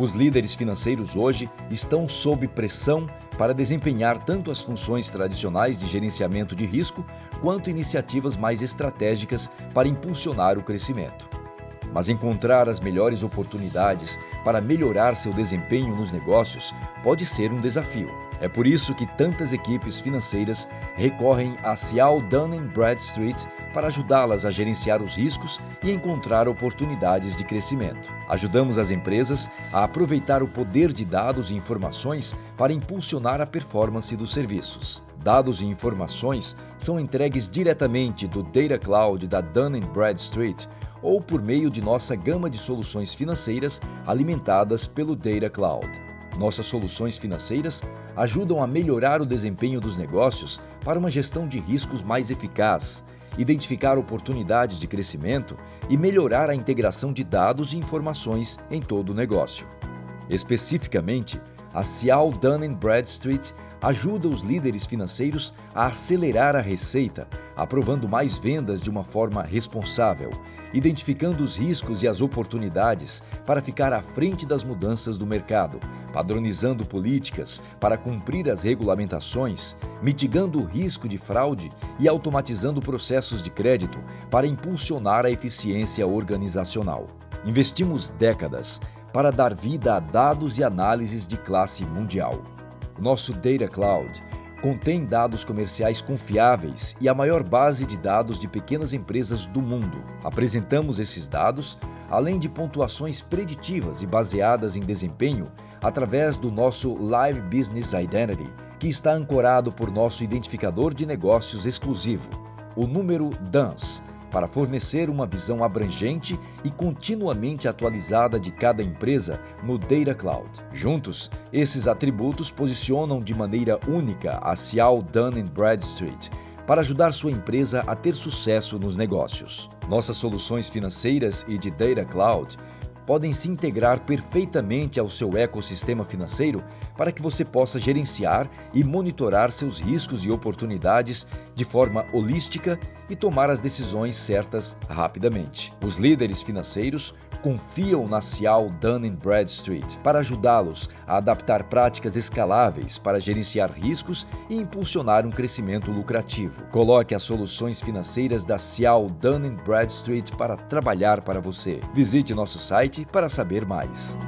Os líderes financeiros hoje estão sob pressão para desempenhar tanto as funções tradicionais de gerenciamento de risco quanto iniciativas mais estratégicas para impulsionar o crescimento. Mas encontrar as melhores oportunidades para melhorar seu desempenho nos negócios pode ser um desafio. É por isso que tantas equipes financeiras recorrem a Cial Dun Bradstreet para ajudá-las a gerenciar os riscos e encontrar oportunidades de crescimento. Ajudamos as empresas a aproveitar o poder de dados e informações para impulsionar a performance dos serviços. Dados e informações são entregues diretamente do Data Cloud da Dun Bradstreet ou por meio de nossa gama de soluções financeiras alimentadas pelo Data Cloud. Nossas soluções financeiras ajudam a melhorar o desempenho dos negócios para uma gestão de riscos mais eficaz, identificar oportunidades de crescimento e melhorar a integração de dados e informações em todo o negócio. Especificamente, a Cial Dun Bradstreet ajuda os líderes financeiros a acelerar a receita, aprovando mais vendas de uma forma responsável, identificando os riscos e as oportunidades para ficar à frente das mudanças do mercado, padronizando políticas para cumprir as regulamentações, mitigando o risco de fraude e automatizando processos de crédito para impulsionar a eficiência organizacional. Investimos décadas para dar vida a dados e análises de classe mundial. Nosso Data Cloud contém dados comerciais confiáveis e a maior base de dados de pequenas empresas do mundo. Apresentamos esses dados, além de pontuações preditivas e baseadas em desempenho, através do nosso Live Business Identity, que está ancorado por nosso identificador de negócios exclusivo, o número DANS, para fornecer uma visão abrangente e continuamente atualizada de cada empresa no Data Cloud. Juntos, esses atributos posicionam de maneira única a Cial Dun Bradstreet para ajudar sua empresa a ter sucesso nos negócios. Nossas soluções financeiras e de Data Cloud podem se integrar perfeitamente ao seu ecossistema financeiro para que você possa gerenciar e monitorar seus riscos e oportunidades de forma holística e tomar as decisões certas rapidamente. Os líderes financeiros confiam na Cial Dun Bradstreet para ajudá-los a adaptar práticas escaláveis para gerenciar riscos e impulsionar um crescimento lucrativo. Coloque as soluções financeiras da Cial Dun Bradstreet para trabalhar para você. Visite nosso site para saber mais.